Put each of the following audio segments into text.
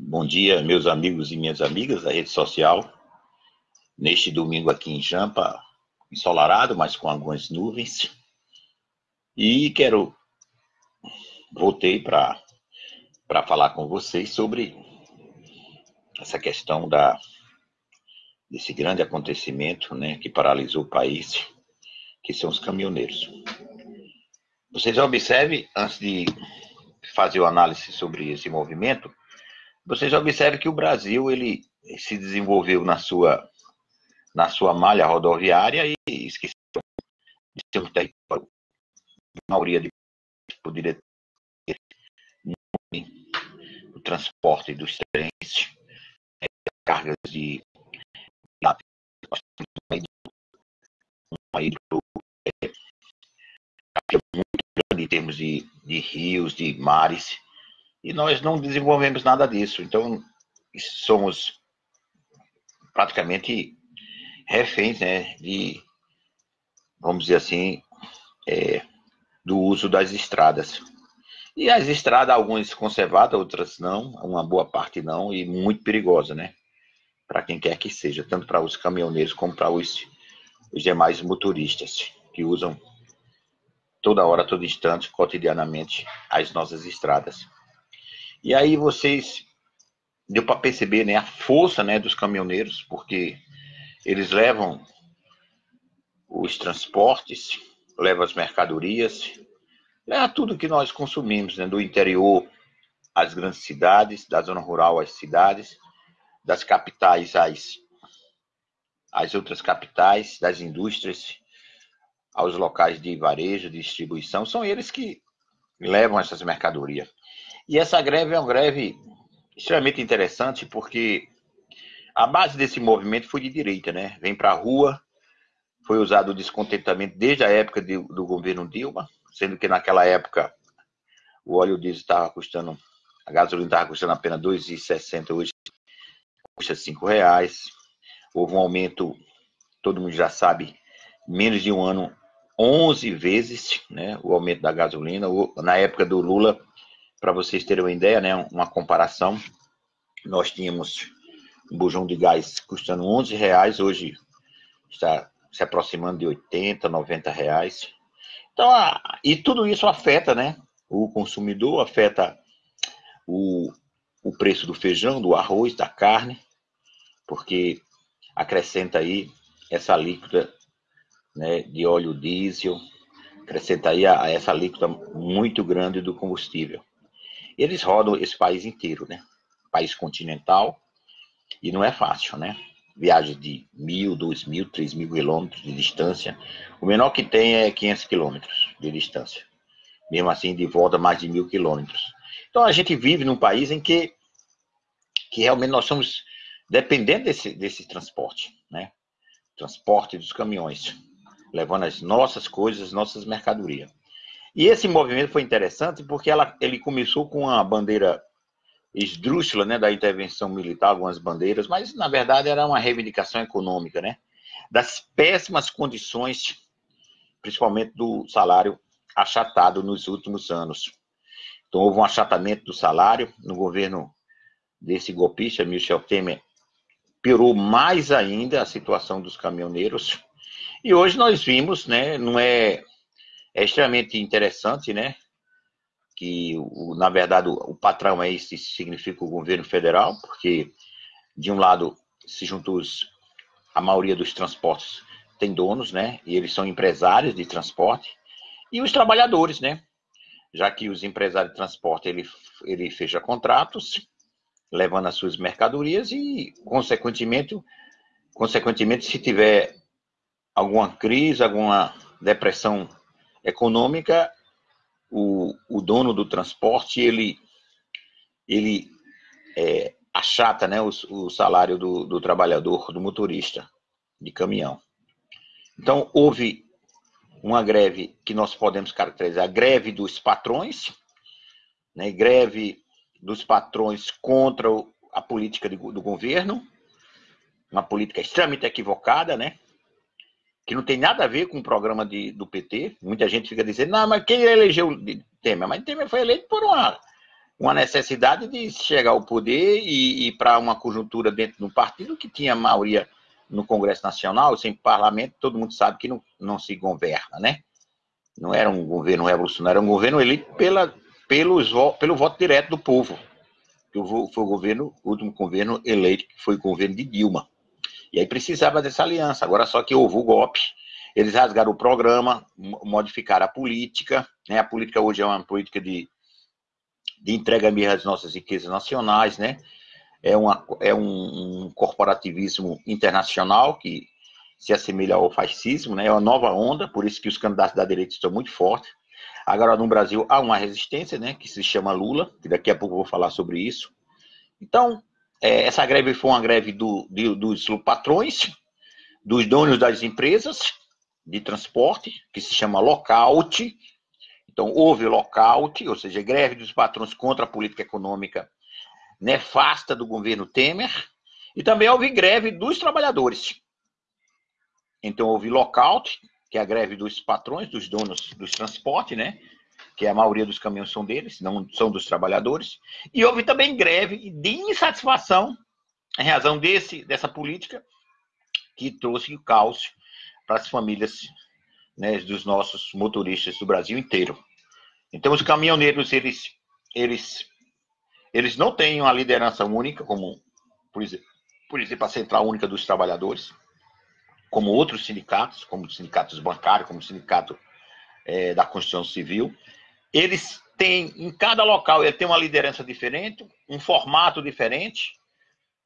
Bom dia, meus amigos e minhas amigas da rede social. Neste domingo aqui em Jampa, ensolarado, mas com algumas nuvens. E quero voltei para para falar com vocês sobre essa questão da desse grande acontecimento, né, que paralisou o país, que são os caminhoneiros. Vocês observem antes de fazer o análise sobre esse movimento, vocês observem que o Brasil ele se desenvolveu na sua na sua malha rodoviária e esqueceu de ser um território. A maioria de poderia ter o transporte dos trens, é, cargas de uma hidro, é, muito grande em termos de, de rios, de mares, e nós não desenvolvemos nada disso. Então, somos praticamente reféns né, de, vamos dizer assim, é, do uso das estradas. E as estradas, algumas conservadas, outras não, uma boa parte não, e muito perigosa, né? Para quem quer que seja, tanto para os caminhoneiros como para os, os demais motoristas que usam toda hora, todo instante, cotidianamente, as nossas estradas. E aí vocês deu para perceber, né, a força, né, dos caminhoneiros, porque eles levam os transportes, levam as mercadorias, leva tudo que nós consumimos, né, do interior às grandes cidades, da zona rural às cidades, das capitais às, às outras capitais, das indústrias aos locais de varejo, de distribuição, são eles que levam essas mercadorias. E essa greve é uma greve extremamente interessante porque a base desse movimento foi de direita, né? Vem para a rua, foi usado o descontentamento desde a época de, do governo Dilma, sendo que naquela época o óleo diesel estava custando, a gasolina estava custando apenas 2,60, hoje custa 5 reais. Houve um aumento, todo mundo já sabe, menos de um ano, 11 vezes, né? O aumento da gasolina. Na época do Lula, para vocês terem uma ideia, né, uma comparação, nós tínhamos um bujão de gás custando 11 reais, hoje está se aproximando de 80, 90 reais. Então, e tudo isso afeta, né, o consumidor, afeta o, o preço do feijão, do arroz, da carne, porque acrescenta aí essa líquida né, de óleo diesel, acrescenta aí a, a essa líquida muito grande do combustível. Eles rodam esse país inteiro, né? País continental, e não é fácil, né? Viagem de mil, dois mil, três mil quilômetros de distância. O menor que tem é 500 quilômetros de distância. Mesmo assim, de volta, mais de mil quilômetros. Então, a gente vive num país em que, que realmente nós somos dependentes desse, desse transporte, né? Transporte dos caminhões, levando as nossas coisas, as nossas mercadorias. E esse movimento foi interessante porque ela, ele começou com a bandeira esdrúxula, né, da intervenção militar, algumas bandeiras, mas na verdade era uma reivindicação econômica, né, das péssimas condições, principalmente do salário achatado nos últimos anos. Então houve um achatamento do salário no governo desse golpista, Michel Temer, piorou mais ainda a situação dos caminhoneiros. E hoje nós vimos, né, não é é extremamente interessante, né? Que, o, na verdade, o, o patrão é esse, significa o governo federal, porque, de um lado, se juntam os, a maioria dos transportes tem donos, né? E eles são empresários de transporte. E os trabalhadores, né? Já que os empresários de transporte, ele, ele fecha contratos, levando as suas mercadorias e, consequentemente, consequentemente, se tiver alguma crise, alguma depressão econômica, o, o dono do transporte, ele, ele é, achata né, o, o salário do, do trabalhador, do motorista de caminhão. Então, houve uma greve que nós podemos caracterizar, a greve dos patrões, né, greve dos patrões contra a política do governo, uma política extremamente equivocada, né? Que não tem nada a ver com o programa de, do PT. Muita gente fica dizendo, não, mas quem elegeu Temer? Mas Temer foi eleito por uma, uma necessidade de chegar ao poder e, e para uma conjuntura dentro do partido que tinha maioria no Congresso Nacional, sem parlamento, todo mundo sabe que não, não se governa, né? Não era um governo revolucionário, era um governo eleito pela, pelos, pelo voto direto do povo. Que foi o governo, o último governo eleito, que foi o governo de Dilma. E aí precisava dessa aliança. Agora só que houve o golpe, eles rasgaram o programa, modificaram a política. Né? A política hoje é uma política de, de entrega mesmo das nossas riquezas nacionais, né? É, uma, é um, um corporativismo internacional que se assemelha ao fascismo, né? É uma nova onda, por isso que os candidatos da direita estão muito fortes. Agora, no Brasil, há uma resistência, né? Que se chama Lula, que daqui a pouco eu vou falar sobre isso. Então, é, essa greve foi uma greve do, dos patrões, dos donos das empresas de transporte, que se chama lockout. Então, houve lockout, ou seja, greve dos patrões contra a política econômica nefasta do governo Temer. E também houve greve dos trabalhadores. Então, houve lockout, que é a greve dos patrões, dos donos dos transportes, né? Que a maioria dos caminhões são deles, não são dos trabalhadores. E houve também greve de insatisfação em razão desse, dessa política que trouxe o caos para as famílias né, dos nossos motoristas do Brasil inteiro. Então, os caminhoneiros, eles, eles, eles não têm uma liderança única, como, por exemplo, por exemplo, a Central Única dos Trabalhadores, como outros sindicatos, como os sindicatos bancários, como sindicato é, da Constituição Civil, eles têm, em cada local, ele tem uma liderança diferente, um formato diferente.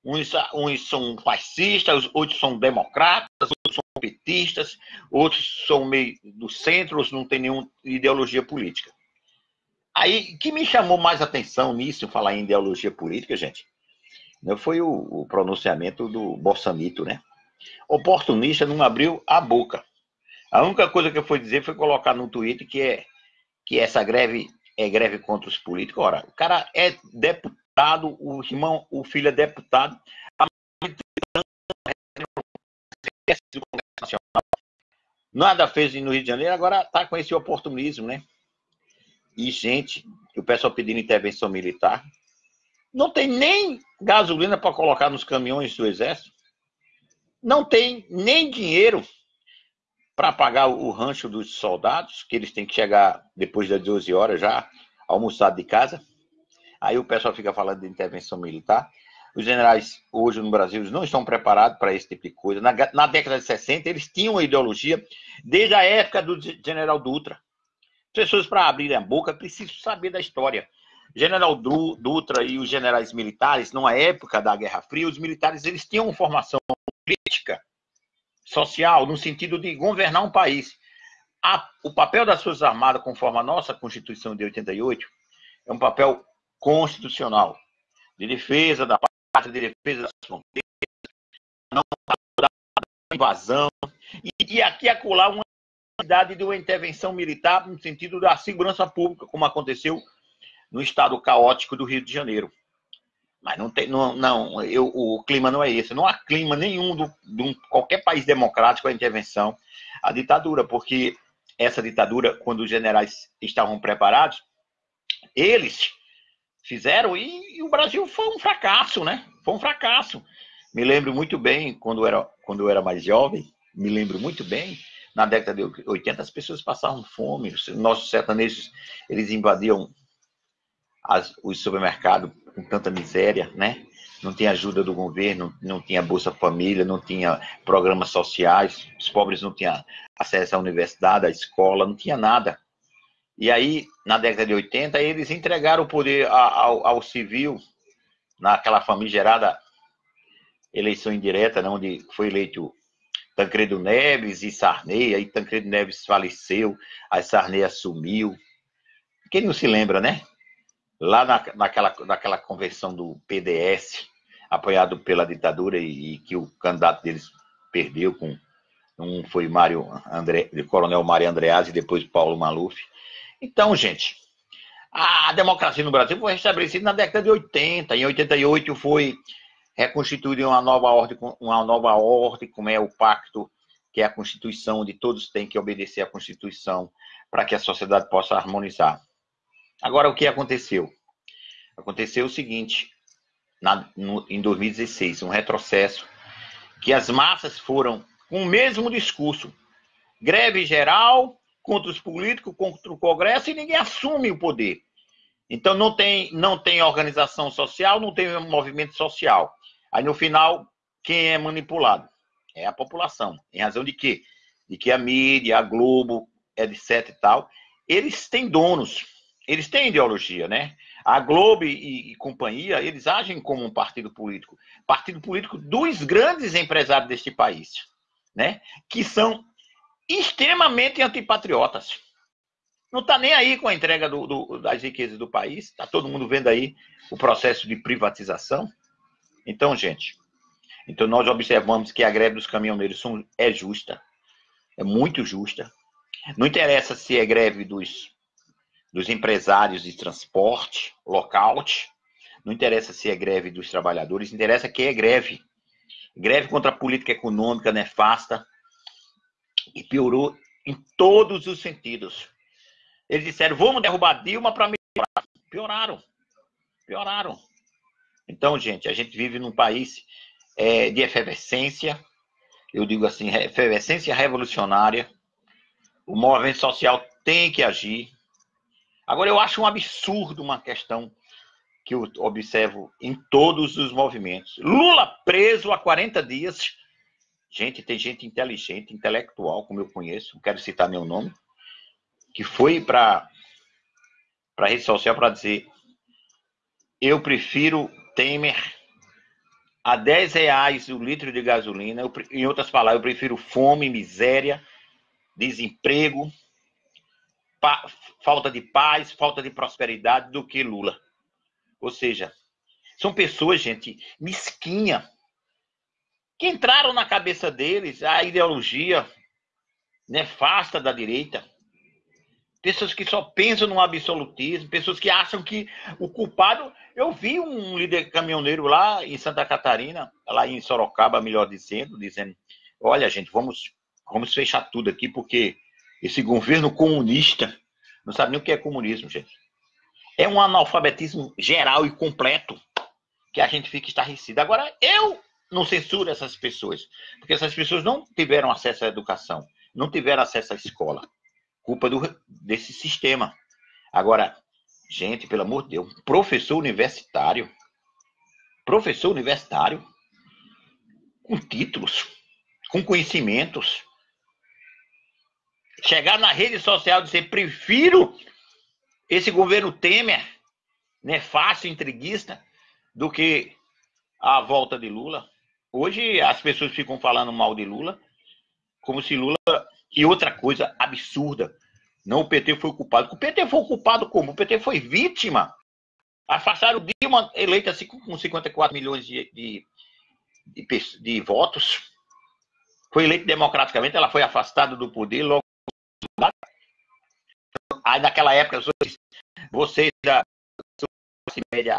Uns, uns são fascistas, outros são democratas, outros são petistas, outros são meio do centro, outros não têm nenhuma ideologia política. Aí, que me chamou mais atenção nisso, falar em ideologia política, gente, né, foi o, o pronunciamento do Bolsonaro, né? Oportunista não abriu a boca. A única coisa que eu fui dizer foi colocar no Twitter que é que essa greve é greve contra os políticos. Ora, o cara é deputado, o irmão, o filho é deputado, a Nada fez no Rio de Janeiro, agora está com esse oportunismo, né? E, gente, o pessoal pedindo intervenção militar. Não tem nem gasolina para colocar nos caminhões do Exército. Não tem nem dinheiro para pagar o rancho dos soldados, que eles têm que chegar depois das 12 horas já, almoçado de casa. Aí o pessoal fica falando de intervenção militar. Os generais hoje no Brasil não estão preparados para esse tipo de coisa. Na, na, década de 60, eles tinham uma ideologia desde a época do general Dutra. Pessoas, para abrirem a boca, precisam saber da história. General Dutra e os generais militares, numa época da Guerra Fria, os militares eles tinham formação política social, no sentido de governar um país. A, o papel das Forças Armadas, conforme a nossa Constituição de 88, é um papel constitucional, de defesa da pátria, de defesa das fronteiras, não da invasão, e, e aqui acolá uma necessidade de uma intervenção militar no sentido da segurança pública, como aconteceu no estado caótico do Rio de Janeiro. Mas não tem, não, não eu, o clima não é esse. Não há clima nenhum do, de qualquer país democrático a intervenção, a ditadura, porque essa ditadura, quando os generais estavam preparados, eles fizeram e, e, o Brasil foi um fracasso, né? Foi um fracasso. Me lembro muito bem quando eu era quando eu era mais jovem, me lembro muito bem. Na década de 80 as pessoas passavam fome, os nossos sertanejos eles invadiam as, os supermercados com tanta miséria, né? Não tinha ajuda do governo, não tinha Bolsa Família, não tinha programas sociais, os pobres não tinham acesso à universidade, à escola, não tinha nada. E aí, na década de 80, eles entregaram o poder ao, ao civil, naquela famigerada eleição indireta, né, onde foi eleito Tancredo Neves e Sarney, aí Tancredo Neves faleceu, aí Sarney assumiu. Quem não se lembra, né? Lá na, naquela, naquela convenção do PDS, apoiado pela ditadura e, e, que o candidato deles perdeu com um foi Mário André, Coronel Mário Andreazzi e depois Paulo Maluf. Então, gente, a democracia no Brasil foi restabelecida na década de 80. Em 88 foi reconstituída uma nova ordem, uma nova ordem, como é o pacto, que é a Constituição, onde todos têm que obedecer à Constituição para que a sociedade possa harmonizar. Agora, o que aconteceu? Aconteceu o seguinte, na, no, em 2016, um retrocesso, que as massas foram com o mesmo discurso, greve geral contra os políticos, contra o Congresso, e ninguém assume o poder. Então não tem, não tem organização social, não tem movimento social. Aí no final, quem é manipulado? É a população. Em razão de quê? De que a mídia, a Globo, etc e tal, eles têm donos, eles têm ideologia, né? A Globo e, e, companhia, eles agem como um partido político. Partido político dos grandes empresários deste país, né? Que são extremamente antipatriotas. Não está nem aí com a entrega do, do, das riquezas do país. Está todo mundo vendo aí o processo de privatização. Então, gente, então nós observamos que a greve dos caminhoneiros é justa. É muito justa. Não interessa se é greve dos dos empresários de transporte, lockout. Não interessa se é greve dos trabalhadores, interessa que é greve. Greve contra a política econômica nefasta e piorou em todos os sentidos. Eles disseram, vamos derrubar Dilma para melhorar. Pioraram. Pioraram. Então, gente, a gente vive num país é, de efervescência, eu digo assim, efervescência revolucionária. O movimento social tem que agir, Agora, eu acho um absurdo uma questão que eu observo em todos os movimentos. Lula preso há 40 dias. Gente, tem gente inteligente, intelectual, como eu conheço, não quero citar meu nome, que foi para a rede social para dizer: eu prefiro Temer a 10 reais o litro de gasolina. Eu, em outras palavras, eu prefiro fome, miséria, desemprego, falta de paz, falta de prosperidade do que Lula. Ou seja, são pessoas, gente, mesquinha, que entraram na cabeça deles a ideologia nefasta da direita. Pessoas que só pensam no absolutismo, pessoas que acham que o culpado. Eu vi um líder caminhoneiro lá em Santa Catarina, lá em Sorocaba, melhor dizendo, dizendo: olha, gente, vamos, vamos fechar tudo aqui, porque esse governo comunista não sabe nem o que é comunismo, gente. É um analfabetismo geral e completo que a gente fica estarrecido. Agora, eu não censuro essas pessoas, porque essas pessoas não tiveram acesso à educação, não tiveram acesso à escola. Culpa do, desse sistema. Agora, gente, pelo amor de Deus, professor universitário, professor universitário, com títulos, com conhecimentos, chegar na rede social e dizer prefiro esse governo Temer, nefasto, intriguista, do que a volta de Lula. Hoje as pessoas ficam falando mal de Lula, como se Lula. E outra coisa absurda. Não o PT foi culpado. O PT foi culpado como? O PT foi vítima. Afastaram Dilma, eleita com 54 milhões de, de, de, de votos. Foi eleita democraticamente, ela foi afastada do poder logo Aí naquela época, vocês da média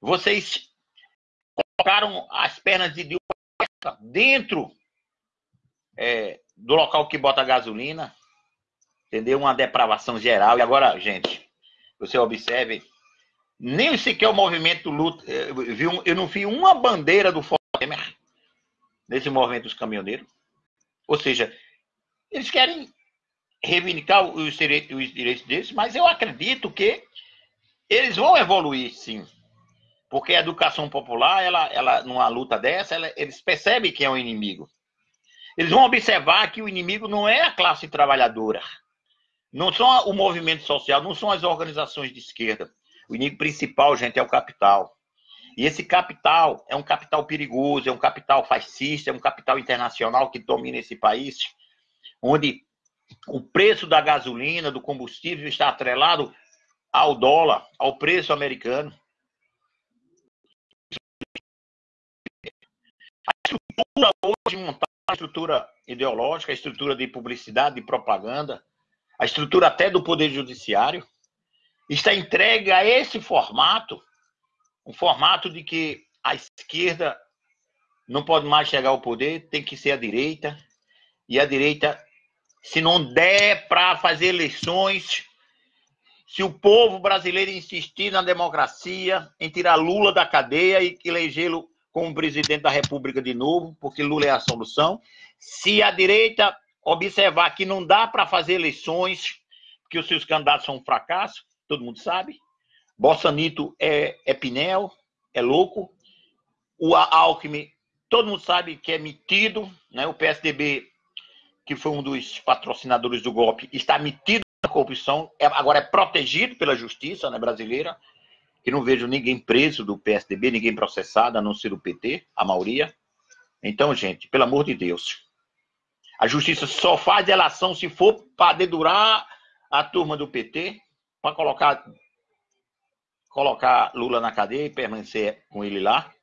vocês colocaram as pernas de Dilma dentro é, do local que bota gasolina, entendeu? Uma depravação geral. E agora, gente, você observe, nem sequer o movimento luta, eu, eu não vi uma bandeira do Temer nesse movimento dos caminhoneiros. Ou seja, eles querem reivindicar os direitos, os direitos deles, mas eu acredito que eles vão evoluir, sim. Porque a educação popular, ela, ela numa luta dessa, ela, eles percebem quem é o inimigo. Eles vão observar que o inimigo não é a classe trabalhadora, não são o movimento social, não são as organizações de esquerda. O inimigo principal, gente, é o capital. E esse capital é um capital perigoso, é um capital fascista, é um capital internacional que domina esse país, onde o preço da gasolina, do combustível está atrelado ao dólar, ao preço americano. A estrutura hoje montada, a estrutura ideológica, a estrutura de publicidade, de propaganda, a estrutura até do poder judiciário, está entregue a esse formato, um formato de que a esquerda não pode mais chegar ao poder, tem que ser a direita, e a direita se não der para fazer eleições, se o povo brasileiro insistir na democracia, em tirar Lula da cadeia e elegê-lo como presidente da República de novo, porque Lula é a solução. Se a direita observar que não dá para fazer eleições, que os seus candidatos são um fracasso, todo mundo sabe. Bolsonaro é, é Pinel, é louco. O Alckmin, todo mundo sabe que é metido, né? O PSDB, que foi um dos patrocinadores do golpe, está metido na corrupção, é, agora é protegido pela justiça né, brasileira, que não vejo ninguém preso do PSDB, ninguém processado, a não ser o PT, a maioria. Então, gente, pelo amor de Deus, a justiça só faz delação se for para dedurar a turma do PT, para colocar colocar Lula na cadeia e permanecer com ele lá.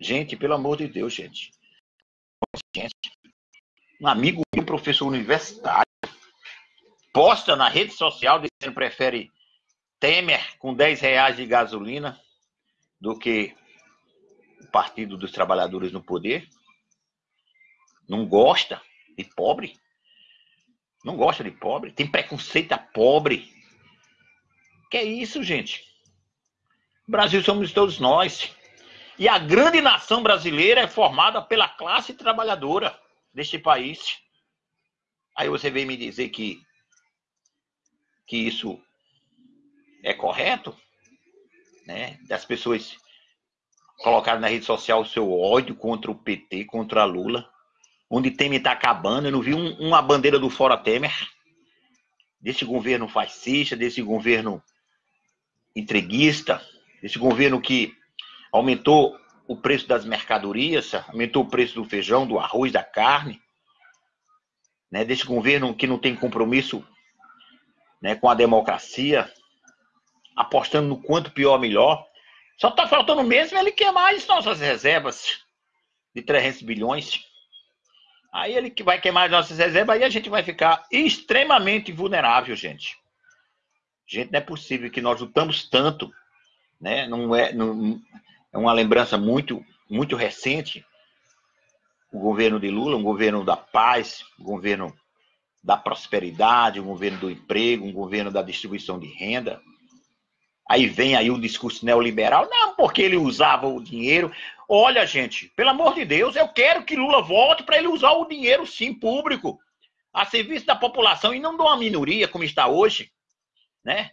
Gente, pelo amor de Deus, gente. Um amigo meu, professor universitário, posta na rede social dizendo que prefere Temer com 10 reais de gasolina do que o Partido dos Trabalhadores no poder. Não gosta de pobre. Não gosta de pobre. Tem preconceito a pobre. Que é isso, gente? Brasil somos todos nós. E a grande nação brasileira é formada pela classe trabalhadora deste país. Aí você vem me dizer que, que isso é correto, né? Das pessoas colocarem na rede social o seu ódio contra o PT, contra a Lula, onde Temer está acabando. Eu não vi um, uma bandeira do Fora Temer, desse governo fascista, desse governo entreguista, esse governo que aumentou o preço das mercadorias, aumentou o preço do feijão, do arroz, da carne, né, desse governo que não tem compromisso né, com a democracia, apostando no quanto pior melhor. Só está faltando mesmo ele queimar as nossas reservas de 300 bilhões. Aí ele que vai queimar as nossas reservas, aí a gente vai ficar extremamente vulnerável, gente. Gente, não é possível que nós lutamos tanto né? Não é, não, é uma lembrança muito, muito recente. O governo de Lula, um governo da paz, um governo da prosperidade, um governo do emprego, um governo da distribuição de renda. Aí vem aí o discurso neoliberal, não, porque ele usava o dinheiro. Olha, gente, pelo amor de Deus, eu quero que Lula volte para ele usar o dinheiro, sim, público, a serviço da população e não de uma minoria, como está hoje, né?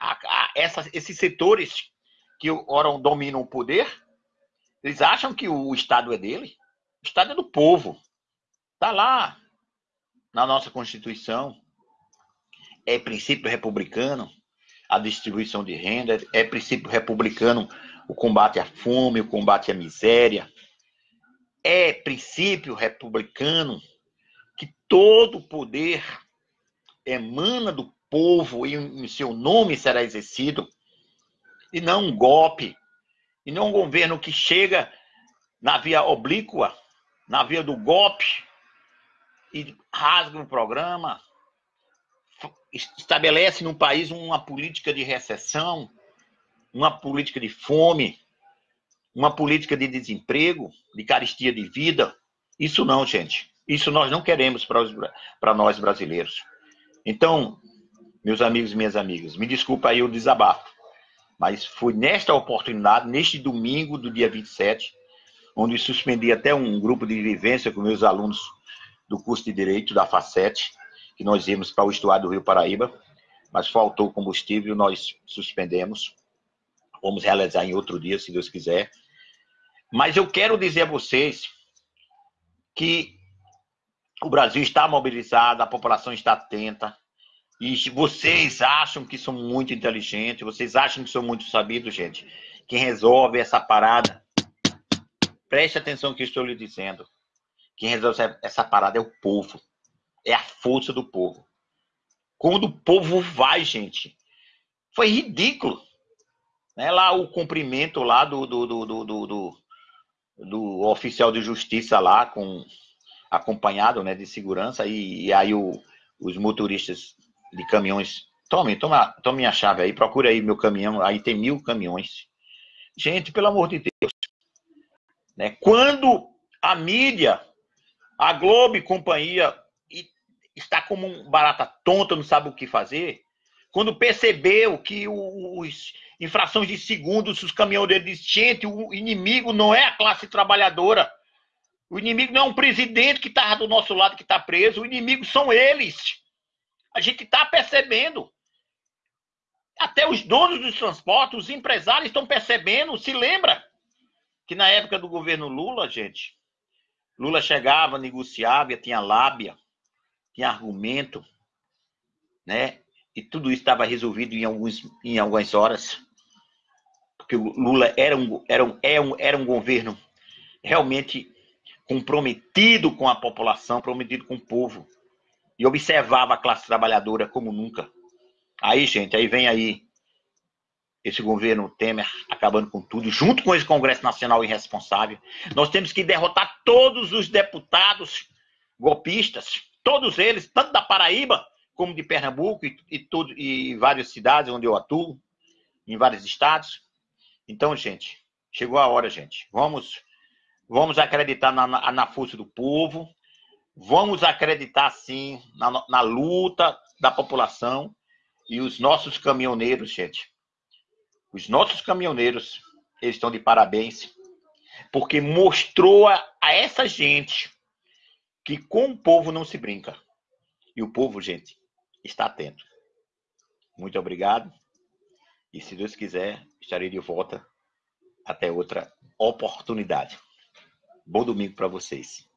a, a, essa, esses setores que ora dominam o poder, eles acham que o Estado é dele. O Estado é do povo. Está lá na nossa Constituição. É princípio republicano a distribuição de renda, é princípio republicano o combate à fome, o combate à miséria. É princípio republicano que todo poder emana do povo e em seu nome será exercido, e não um golpe, e não um governo que chega na via oblíqua, na via do golpe, e rasga o programa, estabelece no país uma política de recessão, uma política de fome, uma política de desemprego, de caristia de vida. Isso não, gente. Isso nós não queremos para nós brasileiros. Então, meus amigos e minhas amigas, me desculpa aí o desabafo, mas foi nesta oportunidade, neste domingo do dia 27, onde suspendi até um grupo de vivência com meus alunos do curso de Direito da FACET, que nós íamos para o estuário do Rio Paraíba, mas faltou combustível, nós suspendemos. Vamos realizar em outro dia, se Deus quiser. Mas eu quero dizer a vocês que o Brasil está mobilizado, a população está atenta, e vocês acham que são muito inteligentes, vocês acham que são muito sabidos, gente. Quem resolve essa parada, preste atenção no que estou lhe dizendo. Quem resolve essa parada é o povo. É a força do povo. Quando o povo vai, gente, foi ridículo. Né? Lá o cumprimento lá do, do, do, do, do, oficial de justiça lá, com acompanhado né, de segurança, e, e aí o, os motoristas de caminhões. Tome, toma, tome minha chave aí, procura aí meu caminhão, aí tem mil caminhões. Gente, pelo amor de Deus. Né? Quando a mídia, a Globo e companhia está como um barata tonta, não sabe o que fazer, quando percebeu que os em frações de segundos os caminhoneiros gente, o inimigo não é a classe trabalhadora. O inimigo não é um presidente que está do nosso lado que está preso, o inimigo são eles. A gente está percebendo. Até os donos dos transportes, os empresários estão percebendo. Se lembra que na época do governo Lula, gente, Lula chegava, negociava, tinha lábia, tinha argumento, né? E tudo isso estava resolvido em, alguns, em algumas horas. Porque o Lula era um, era um, era é um, era um governo realmente comprometido com a população, comprometido com o povo. E observava a classe trabalhadora como nunca. Aí, gente, aí vem aí esse governo Temer acabando com tudo, junto com esse Congresso Nacional irresponsável. Nós temos que derrotar todos os deputados golpistas, todos eles, tanto da Paraíba como de Pernambuco e, e, tudo, e várias cidades onde eu atuo, em vários estados. Então, gente, chegou a hora, gente. Vamos, vamos acreditar na, na, na força do povo, vamos acreditar, sim, na, na luta da população e os nossos caminhoneiros, gente. Os nossos caminhoneiros, eles estão de parabéns, porque mostrou a, a essa gente que com o povo não se brinca. E o povo, gente, está atento. Muito obrigado. E se Deus quiser, estarei de volta até outra oportunidade. Bom domingo para vocês.